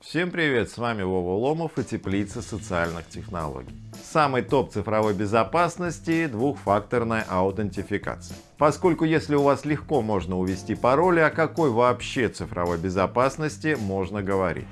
Всем привет, с вами Вова Ломов и Теплица социальных технологий. Самый топ цифровой безопасности – двухфакторная аутентификация. Поскольку если у вас легко можно увести пароли, о какой вообще цифровой безопасности можно говорить?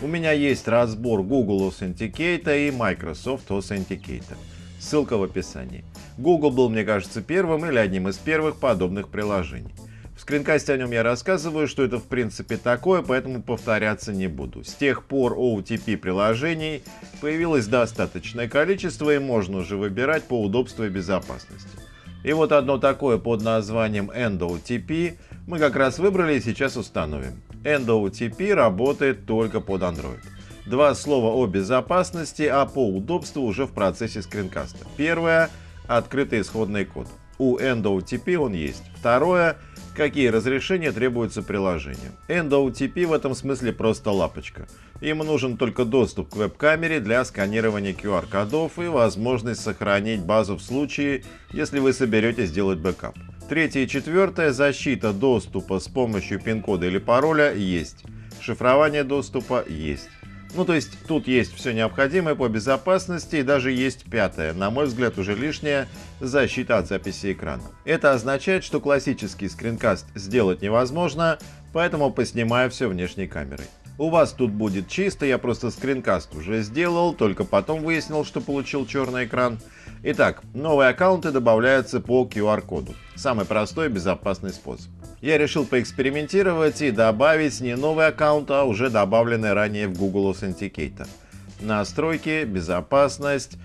У меня есть разбор Google Authenticator и Microsoft Authenticator. Ссылка в описании. Google был, мне кажется, первым или одним из первых подобных приложений. Скринкасте о нем я рассказываю, что это в принципе такое, поэтому повторяться не буду. С тех пор OTP приложений появилось достаточное количество и можно уже выбирать по удобству и безопасности. И вот одно такое под названием EndOTP мы как раз выбрали и сейчас установим. EndOTP работает только под Android. Два слова о безопасности, а по удобству уже в процессе скринкаста. Первое – открытый исходный код. У andOTP он есть. Второе – какие разрешения требуются приложению. andOTP в этом смысле просто лапочка. Им нужен только доступ к веб-камере для сканирования QR-кодов и возможность сохранить базу в случае, если вы соберетесь сделать бэкап. Третье и четвертое – защита доступа с помощью пин-кода или пароля есть. Шифрование доступа есть. Ну, то есть тут есть все необходимое по безопасности и даже есть пятое, на мой взгляд уже лишнее, защита от записи экрана. Это означает, что классический скринкаст сделать невозможно, поэтому поснимаю все внешней камерой. У вас тут будет чисто, я просто скринкаст уже сделал, только потом выяснил, что получил черный экран. Итак, новые аккаунты добавляются по QR-коду. Самый простой и безопасный способ. Я решил поэкспериментировать и добавить не новый аккаунт, а уже добавленный ранее в Google Authenticator. Настройки, безопасность.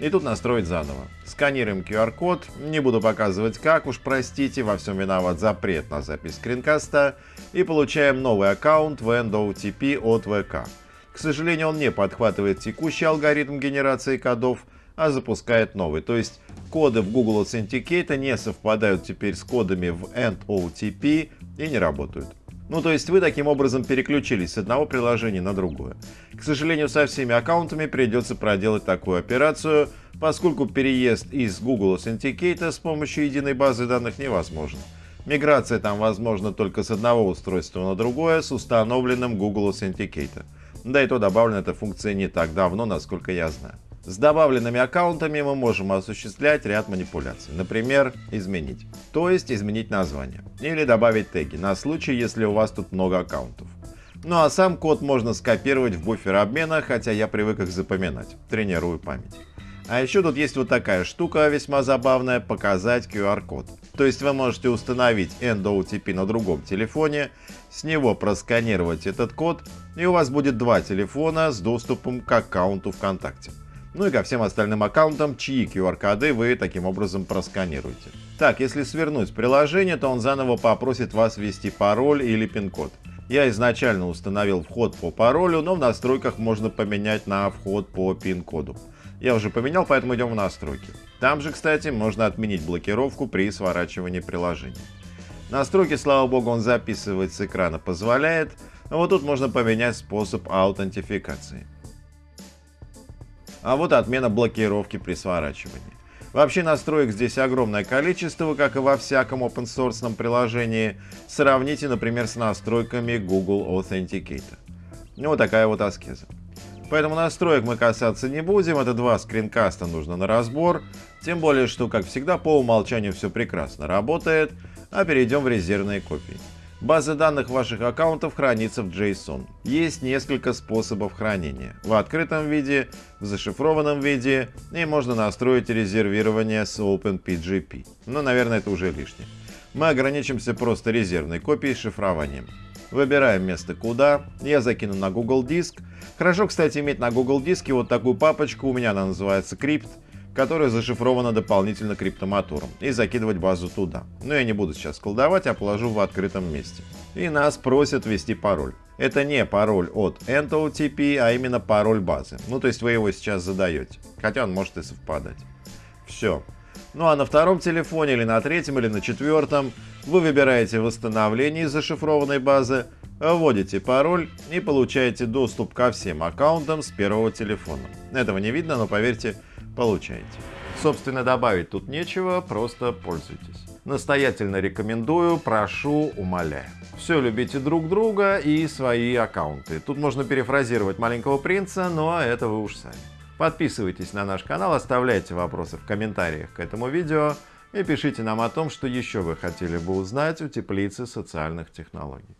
И тут настроить заново. Сканируем QR-код. Не буду показывать как, уж простите, во всем виноват запрет на запись скринкаста. И получаем новый аккаунт в EndOTP от ВК. К сожалению, он не подхватывает текущий алгоритм генерации кодов, а запускает новый. То есть коды в Google Authenticator не совпадают теперь с кодами в EndOTP и не работают. Ну то есть вы таким образом переключились с одного приложения на другое. К сожалению, со всеми аккаунтами придется проделать такую операцию, поскольку переезд из Google Authenticator с помощью единой базы данных невозможен. Миграция там возможна только с одного устройства на другое с установленным Google Authenticator. Да и то добавлена эта функция не так давно, насколько я знаю. С добавленными аккаунтами мы можем осуществлять ряд манипуляций. Например, изменить. То есть изменить название. Или добавить теги, на случай, если у вас тут много аккаунтов. Ну а сам код можно скопировать в буфер обмена, хотя я привык их запоминать. Тренирую память. А еще тут есть вот такая штука весьма забавная, показать QR-код. То есть вы можете установить EndOTP на другом телефоне, с него просканировать этот код, и у вас будет два телефона с доступом к аккаунту ВКонтакте. Ну и ко всем остальным аккаунтам, чьи QR-коды вы таким образом просканируете. Так, если свернуть приложение, то он заново попросит вас ввести пароль или пин-код. Я изначально установил вход по паролю, но в настройках можно поменять на вход по пин-коду. Я уже поменял, поэтому идем в настройки. Там же, кстати, можно отменить блокировку при сворачивании приложения. Настройки, слава богу, он записывать с экрана позволяет, а вот тут можно поменять способ аутентификации. А вот отмена блокировки при сворачивании. Вообще настроек здесь огромное количество, как и во всяком open source приложении. Сравните, например, с настройками Google Authenticator. Ну, вот такая вот аскеза. Поэтому настроек мы касаться не будем, это два скринкаста нужно на разбор. Тем более, что, как всегда, по умолчанию все прекрасно работает, а перейдем в резервные копии. База данных ваших аккаунтов хранится в JSON. Есть несколько способов хранения. В открытом виде, в зашифрованном виде и можно настроить резервирование с OpenPGP. Но, наверное, это уже лишнее. Мы ограничимся просто резервной копией с шифрованием. Выбираем место куда. Я закину на Google Диск. Хорошо, кстати, иметь на Google Диске вот такую папочку. У меня она называется Crypt которая зашифрована дополнительно криптомотором, и закидывать базу туда. Но я не буду сейчас колдовать, а положу в открытом месте. И нас просят ввести пароль. Это не пароль от EndOTP, а именно пароль базы. Ну, то есть вы его сейчас задаете, хотя он может и совпадать. Все. Ну а на втором телефоне, или на третьем, или на четвертом вы выбираете восстановление из зашифрованной базы, вводите пароль и получаете доступ ко всем аккаунтам с первого телефона. Этого не видно, но поверьте, получаете. Собственно, добавить тут нечего, просто пользуйтесь. Настоятельно рекомендую, прошу, умоляю. Все любите друг друга и свои аккаунты. Тут можно перефразировать маленького принца, но это вы уж сами. Подписывайтесь на наш канал, оставляйте вопросы в комментариях к этому видео и пишите нам о том, что еще вы хотели бы узнать у теплицы социальных технологий.